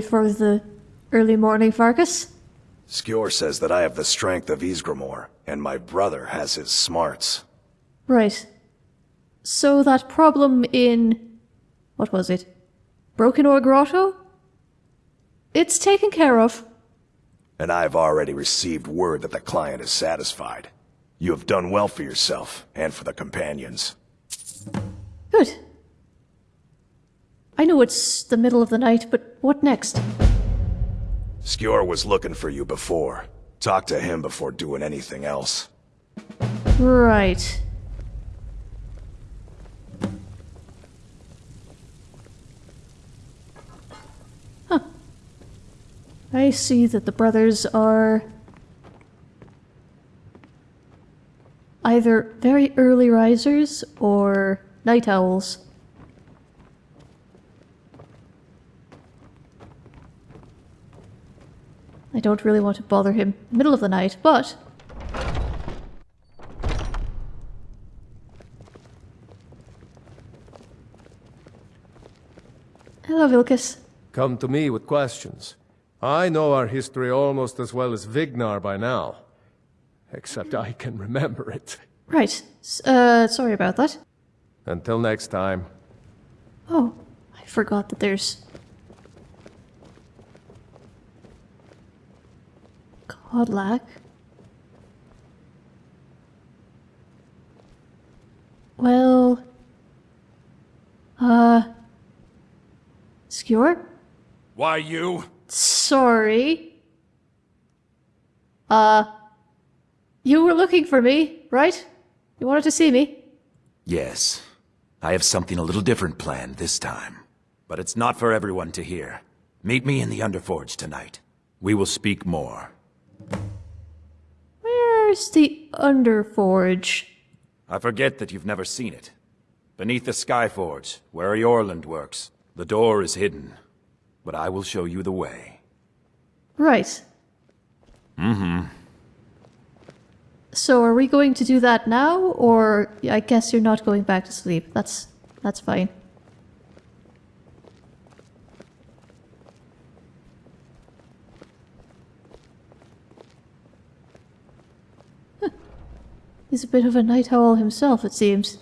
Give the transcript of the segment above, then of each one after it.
For the early morning, Farkas. Skjor says that I have the strength of Ysgramor, and my brother has his smarts. Right. So that problem in. What was it? Broken Oar Grotto? It's taken care of. And I've already received word that the client is satisfied. You have done well for yourself, and for the companions. Good. I know it's the middle of the night, but what next? Skjor was looking for you before. Talk to him before doing anything else. Right. Huh. I see that the brothers are either very early risers or night owls. I don't really want to bother him middle of the night, but Hello, Vilkas. Come to me with questions. I know our history almost as well as Vignar by now. Except I can remember it. Right. S- Uh, sorry about that. Until next time. Oh, I forgot that there's. Kodlak. Well. Uh. Skjor? Why you? Sorry. Uh. You were looking for me, right? You wanted to see me? Yes. I have something a little different planned this time. But it's not for everyone to hear. Meet me in the Underforge tonight. We will speak more. Where's the Underforge? I forget that you've never seen it. Beneath the Skyforge, where Eorlund works, the door is hidden. But I will show you the way. Right. Mm-hmm. So are we going to do that now, or I guess you're not going back to sleep? That's that's fine. He's a bit of a night owl himself, it seems.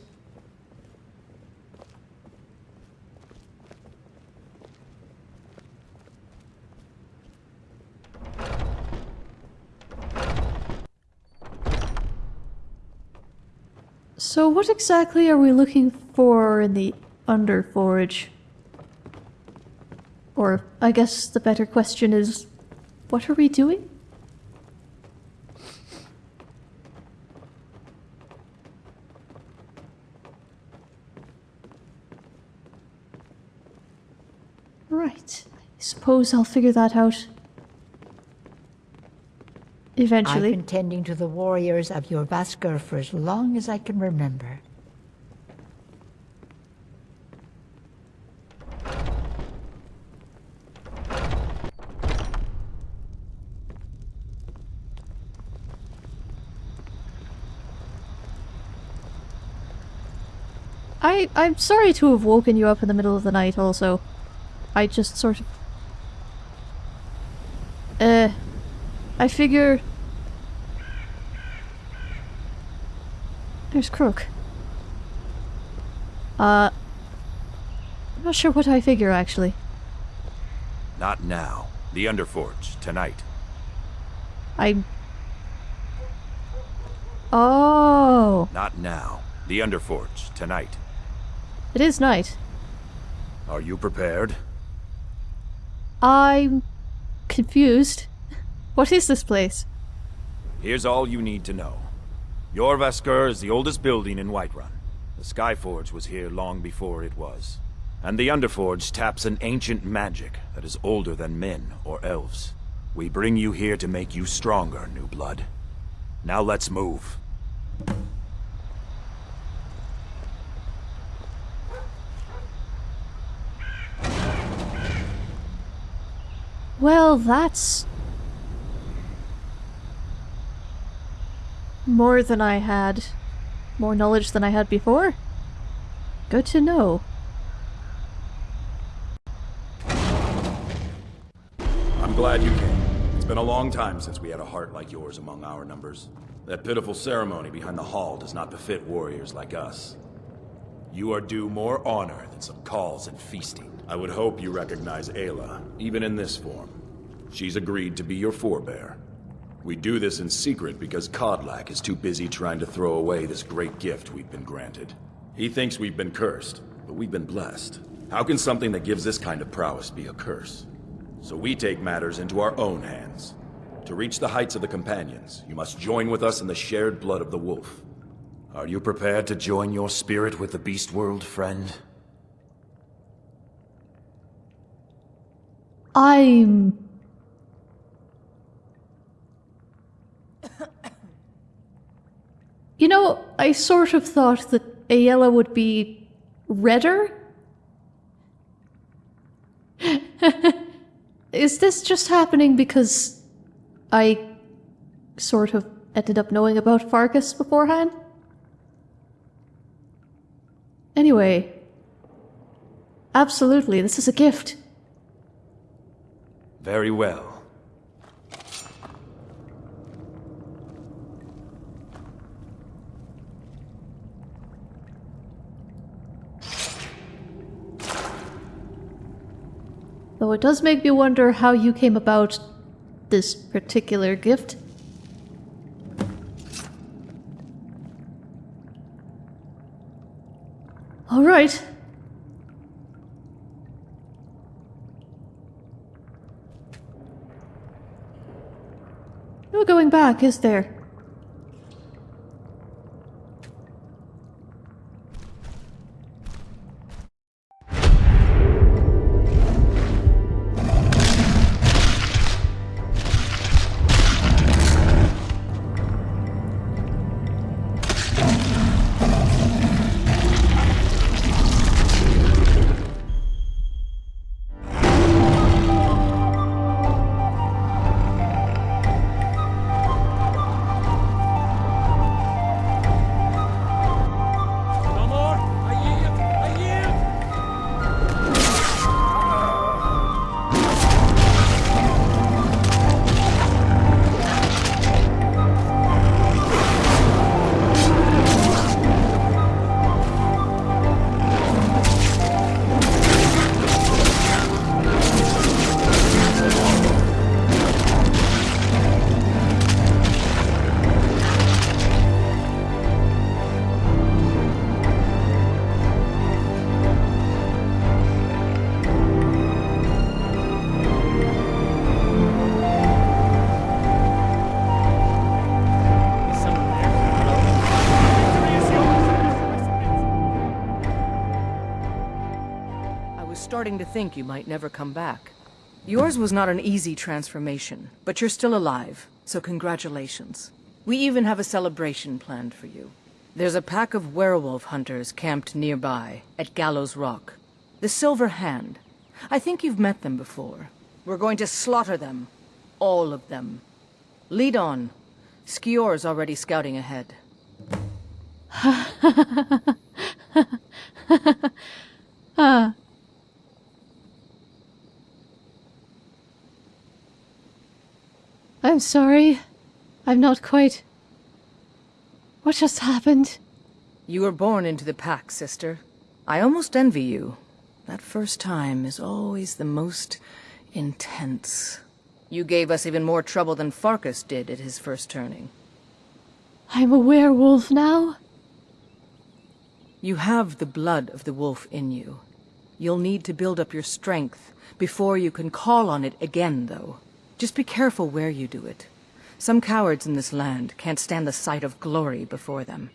So what exactly are we looking for in the Underforge? Or I guess the better question is, what are we doing? Right. I suppose I'll figure that out. Eventually. I've been tending to the warriors of Jorvaskr for as long as I can remember. I I'm sorry to have woken you up in the middle of the night also. I just sort of uh I figure There's Crook. Uh I'm not sure what I figure actually. Not now. The Underforge, tonight. I Oh, Not now. The Underforge, tonight. it is night. Are you prepared? I'm confused. What is this place? Here's all you need to know. Jorvaskr is the oldest building in Whiterun. The Skyforge was here long before it was. And the Underforge taps an ancient magic that is older than men or elves. We bring you here to make you stronger, new blood. Now let's move. Well, that's More than I had. More knowledge than I had before? Good to know. I'm glad you came. It's been a long time since we had a heart like yours among our numbers. That pitiful ceremony behind the hall does not befit warriors like us. You are due more honor than some calls and feasting. I would hope you recognize Aela, even in this form. She's agreed to be your forebear, we do this in secret because Kodlak is too busy trying to throw away this great gift we've been granted. He thinks we've been cursed, but we've been blessed. How can something that gives this kind of prowess be a curse? So we take matters into our own hands. To reach the heights of the Companions, you must join with us in the shared blood of the Wolf. Are you prepared to join your spirit with the Beast World, friend? I'm. You know, I sort of thought that Aela would be redder. Is this just happening because I sort of ended up knowing about Farkas beforehand? Anyway, absolutely, this is a gift. Very well. Though it does make me wonder how you came about this particular gift. All right. No going back, is there? Starting to think you might never come back. Yours was not an easy transformation, but you're still alive, so congratulations. We even have a celebration planned for you. There's a pack of werewolf hunters camped nearby, at Gallows Rock. The Silver Hand. I think you've met them before. We're going to slaughter them. All of them. Lead on. Skjor's already scouting ahead. I'm sorry. I'm not quite. What just happened? You were born into the pack, sister. I almost envy you. That first time is always the most intense. You gave us even more trouble than Farkas did at his first turning. I'm a werewolf now? You have the blood of the wolf in you. You'll need to build up your strength before you can call on it again, though. Just be careful where you do it. Some cowards in this land can't stand the sight of glory before them.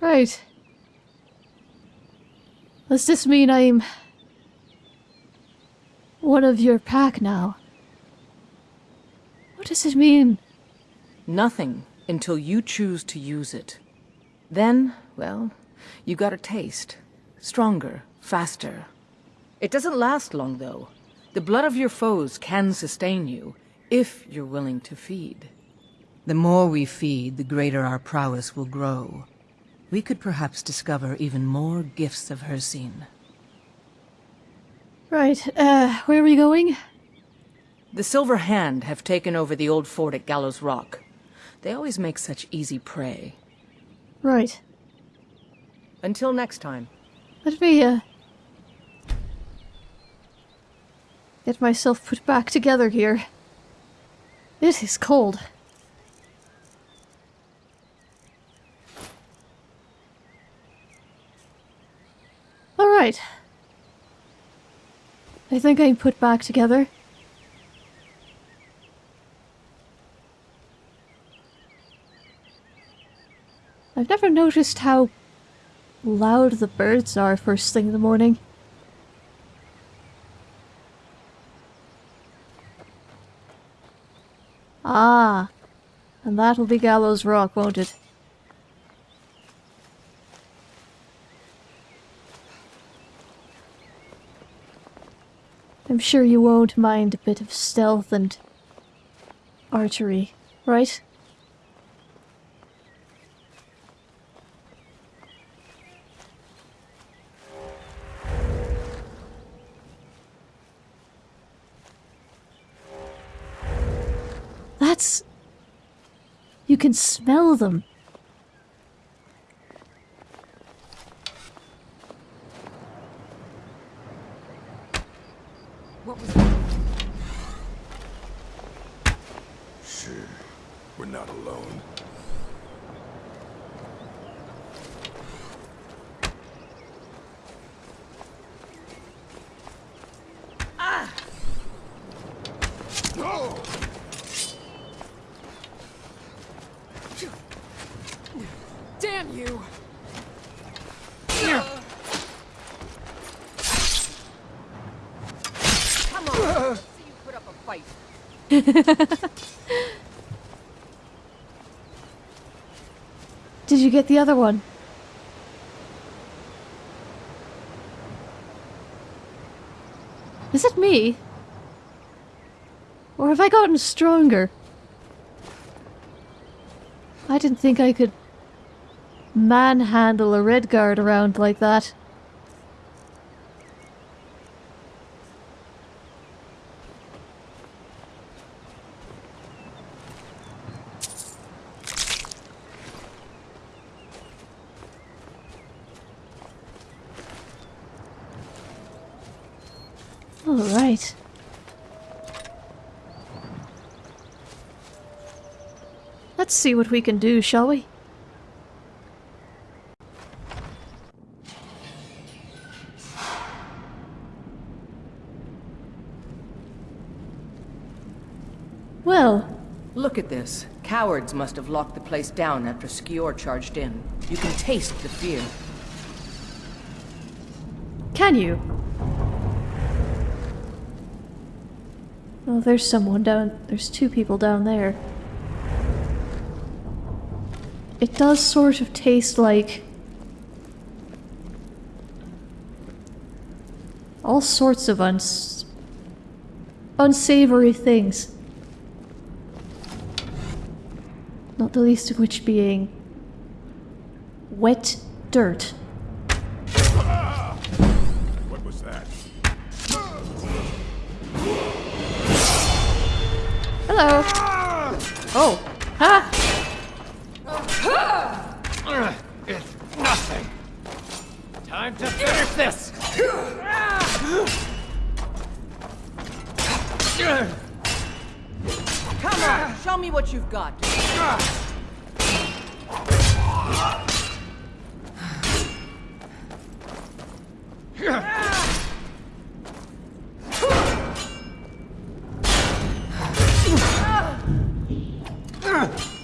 Right. Does this mean I'm. one of your pack now? What does it mean? Nothing until you choose to use it. Then, well, you got a taste. Stronger, faster. It doesn't last long, though. The blood of your foes can sustain you, if you're willing to feed. The more we feed, the greater our prowess will grow. We could perhaps discover even more gifts of Hircine. Right, uh, where are we going? The Silver Hand have taken over the old fort at Gallows Rock. They always make such easy prey. Right. Until next time. Let me, uh... Get myself put back together here. It is cold. Alright. I think I'm put back together. I've never noticed how loud the birds are first thing in the morning. Ah, and that'll be Gallows Rock, won't it? I'm sure you won't mind a bit of stealth and archery, right? That's... You can smell them. Sure, we're not alone. Damn you! Come on! See you put up a fight. Did you get the other one? Is it me? Or have I gotten stronger? I didn't think I could manhandle a Redguard around like that. All right. Let's see what we can do, shall we? Well, Look at this. Cowards must have locked the place down after Skjor charged in. You can taste the fear. can you? Oh, there's someone down. There's two people down there. It does sort of taste like. all sorts of uns. unsavory things. Not the least of which being. wet dirt.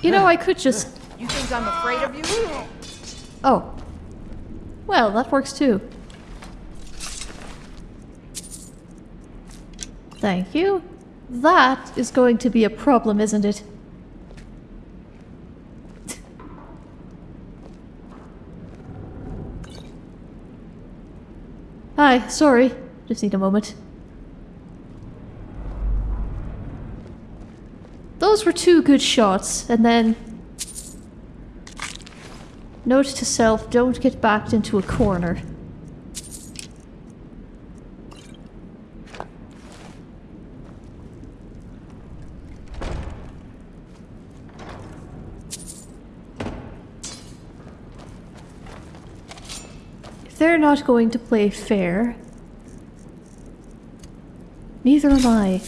You know, I could just. You think I'm afraid of you? Oh. Well, that works too. Thank you. That is going to be a problem, isn't it? Hi, sorry. Just need a moment. Those were two good shots, and then Note to self, don't get backed into a corner. They're not going to play fair, neither am I.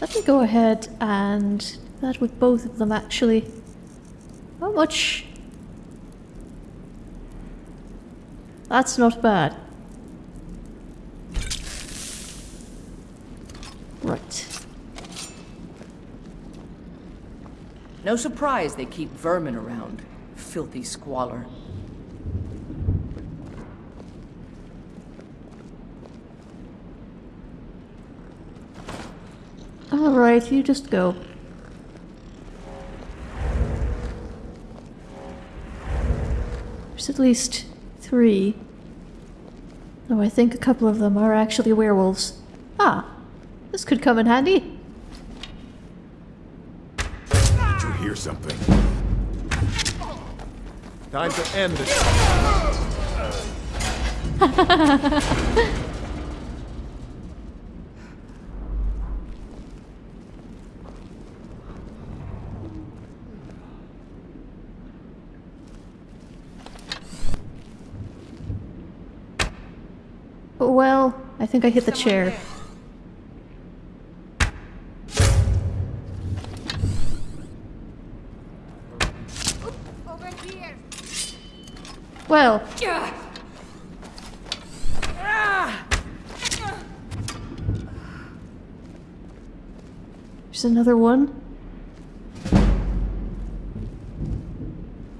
Let me go ahead and do that with both of them actually. How much? That's not bad. Right. No surprise they keep vermin around. Filthy squalor. Alright, you just go. There's at least three. Though I think a couple of them are actually werewolves. Ah, this could come in handy. Did you hear something? Time to end this. Well, I think I hit the chair. Well, there's another one.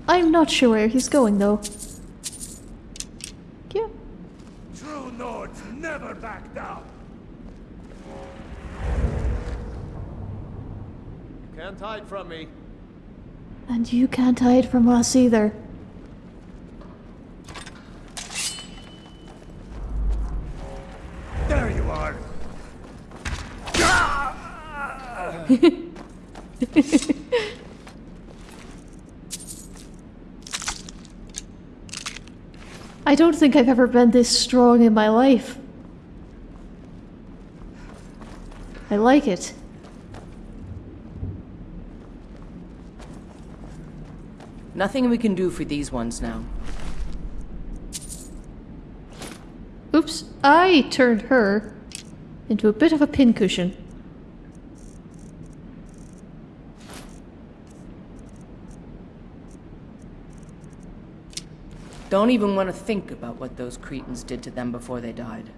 I'm not sure where he's going though. Yeah. True Nords never back down. Can't hide from me. And you can't hide from us either. There you are. I don't think I've ever been this strong in my life. I like it. Nothing we can do for these ones now. Oops, I turned her into a bit of a pincushion. Don't even want to think about what those cretins did to them before they died.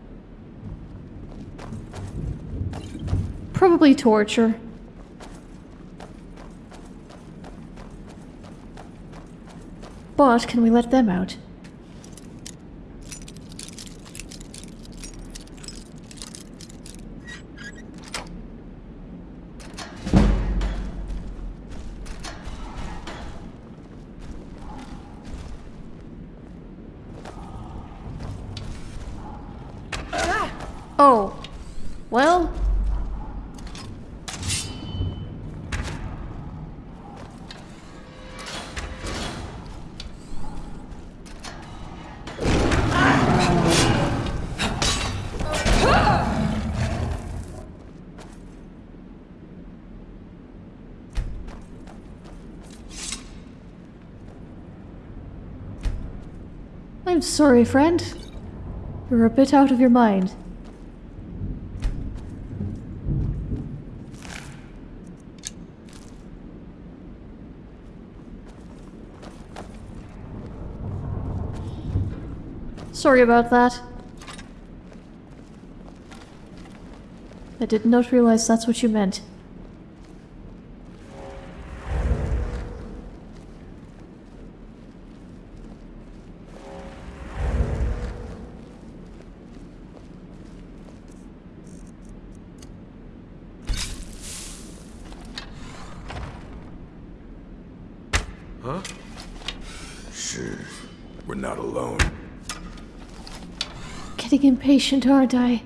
Probably torture. But can we let them out? Sorry, friend. You're a bit out of your mind. Sorry about that. I did not realize that's what you meant. Impatient, aren't I?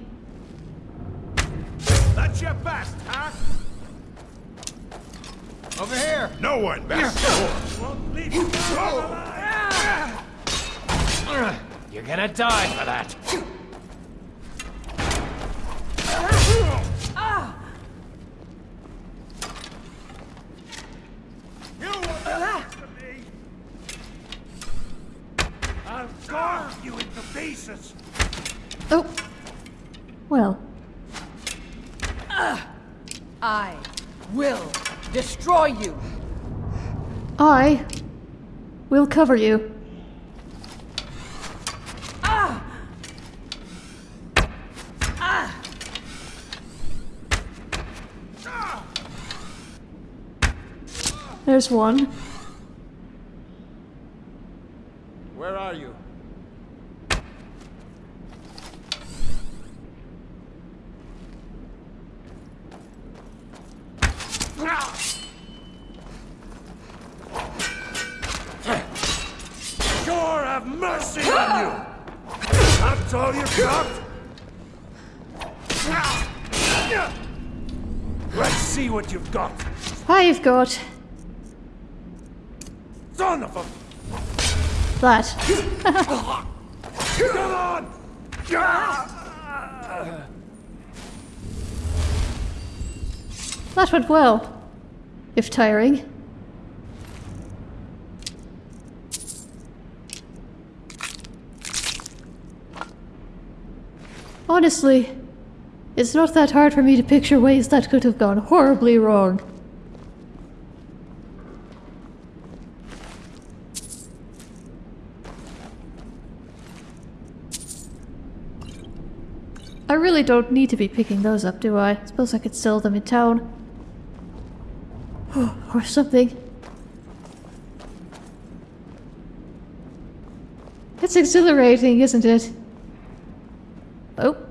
Destroy you. I will cover you. Ah! Ah! Ah! There's one. Where are you? Sure have mercy on you! That's all you got? Let's see what you've got. I've got Son of a... that. Come on! That went well. If tiring. Honestly, it's not that hard for me to picture ways that could have gone horribly wrong. I really don't need to be picking those up, do I? Suppose I could sell them in town. or something. It's exhilarating, isn't it? Oh.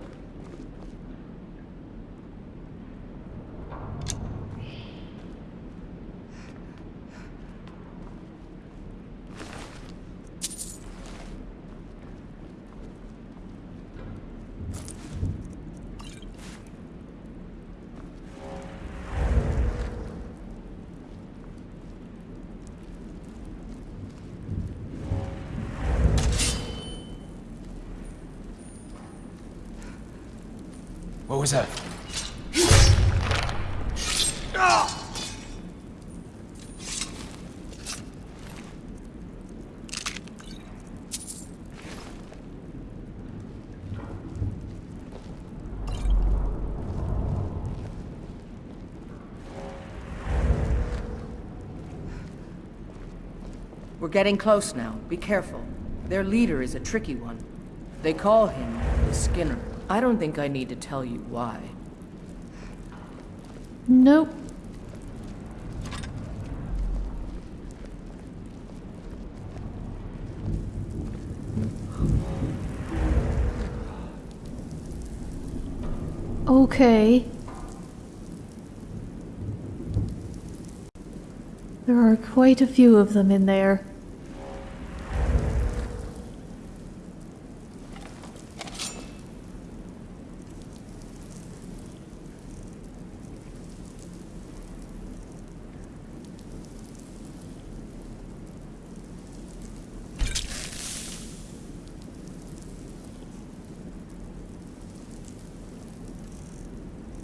We're getting close now. Be careful. Their leader is a tricky one. They call him the Skinner. I don't think I need to tell you why. Nope. Okay. There are quite a few of them in there.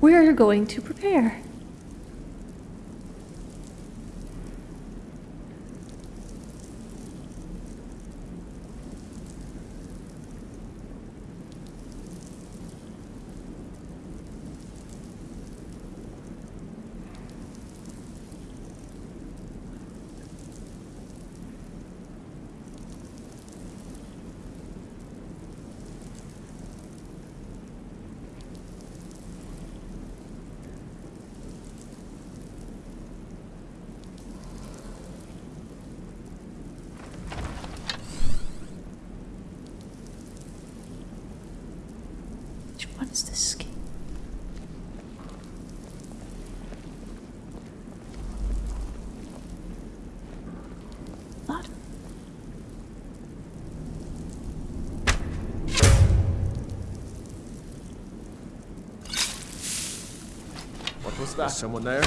We're going to prepare. What's that? Someone there?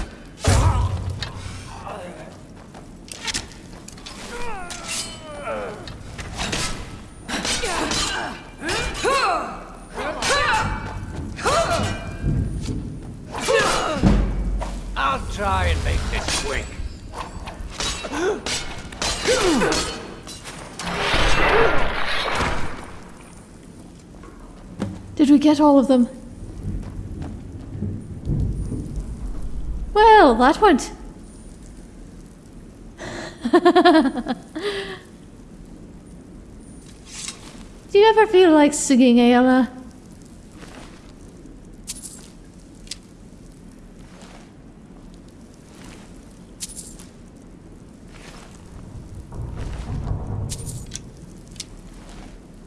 I'll try and make this quick. Did we get all of them? That went. Do you ever feel like singing, Aela?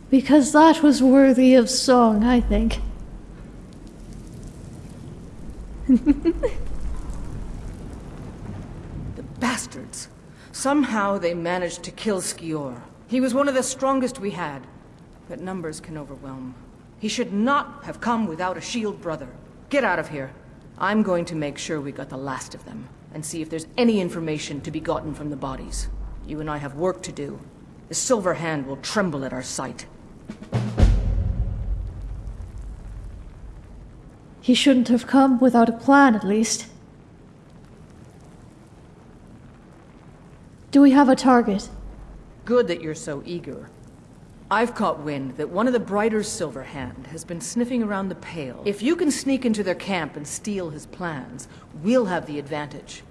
Because that was worthy of song, I think. The bastards. Somehow they managed to kill Skjor. He was one of the strongest we had. But numbers can overwhelm. He should not have come without a shield brother. Get out of here. I'm going to make sure we got the last of them, and see if there's any information to be gotten from the bodies. You and I have work to do. The Silver Hand will tremble at our sight. He shouldn't have come without a plan, at least. Do we have a target? Good that you're so eager. I've caught wind that one of the Brighter's Silver Hand has been sniffing around the Pale. If you can sneak into their camp and steal his plans, we'll have the advantage.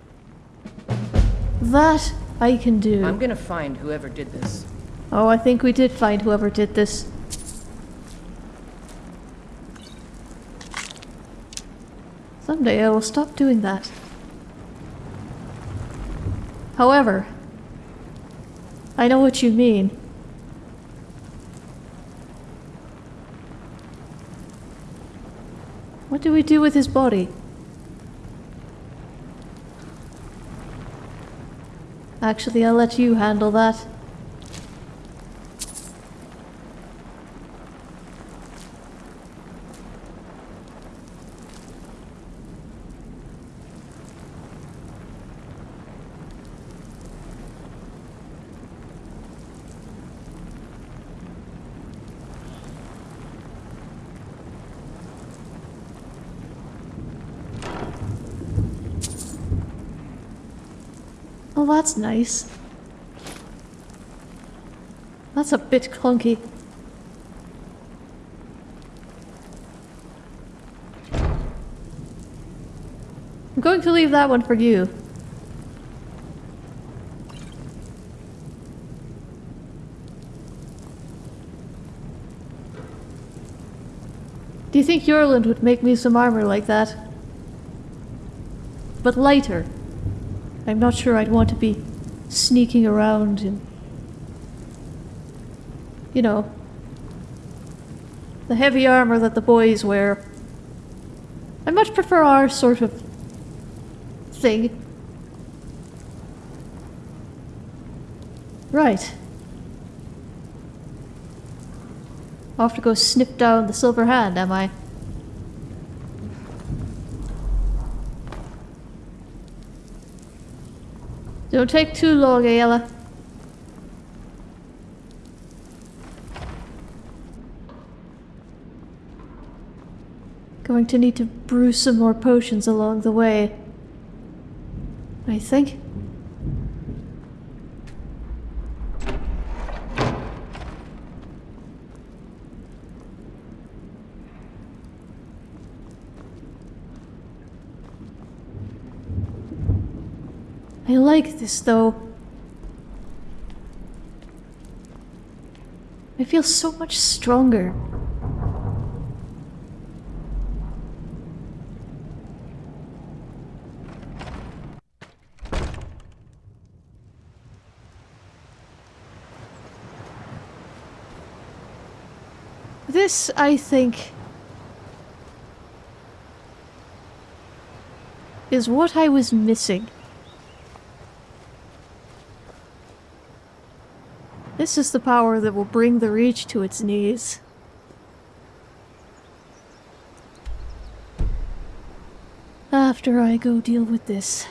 That I can do. I'm gonna find whoever did this. Oh, I think we did find whoever did this. Someday I will stop doing that. However, I know what you mean. What do we do with his body? Actually, I'll let you handle that. Oh, that's nice. That's a bit clunky. I'm going to leave that one for you. Do you think Eorlund would make me some armor like that? But lighter. I'm not sure I'd want to be sneaking around and. You know. The heavy armor that the boys wear. I much prefer our sort of. thing. Right. Off to go snip down the silver hand, am I? Don't take too long, Aela. Going to need to brew some more potions along the way. I think. I like this though. I feel so much stronger. This, I think, is what I was missing. This is the power that will bring the Reach to its knees. After I go deal with this.